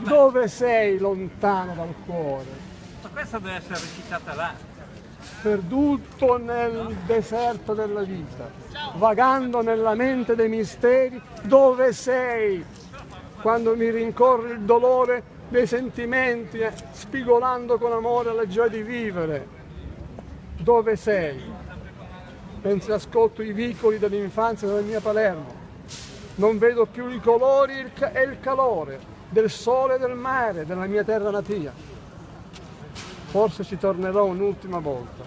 Dove sei lontano dal cuore? Ma questa deve essere recitata là. Perduto nel deserto della vita, vagando nella mente dei misteri, dove sei? Quando mi rincorre il dolore dei sentimenti, eh, spigolando con amore la gioia di vivere, dove sei? Mentre ascolto i vicoli dell'infanzia della mia Palermo, non vedo più i colori e il calore del sole e del mare della mia terra natia. Forse ci tornerò un'ultima volta.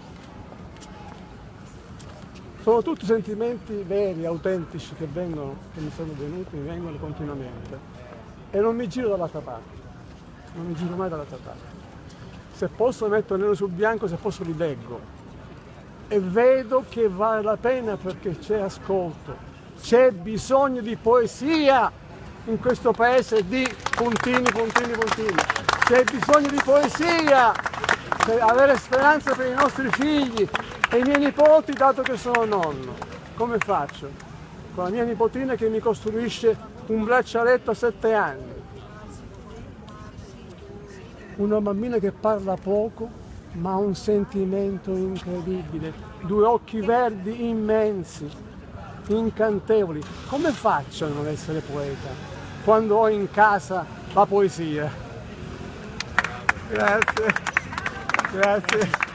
Sono tutti sentimenti veri, autentici che vengono, che mi sono venuti, mi vengono continuamente. E non mi giro dall'altra parte, non mi giro mai dall'altra parte. Se posso metto nero su bianco, se posso li leggo. E vedo che vale la pena perché c'è ascolto, c'è bisogno di poesia in questo paese di puntini, puntini, puntini. C'è bisogno di poesia per avere speranza per i nostri figli e i miei nipoti dato che sono nonno. Come faccio? Con la mia nipotina che mi costruisce un braccialetto a sette anni. Una bambina che parla poco ma ha un sentimento incredibile, due occhi verdi immensi, incantevoli. Come faccio a non essere poeta? quando ho in casa la poesia. Grazie, grazie.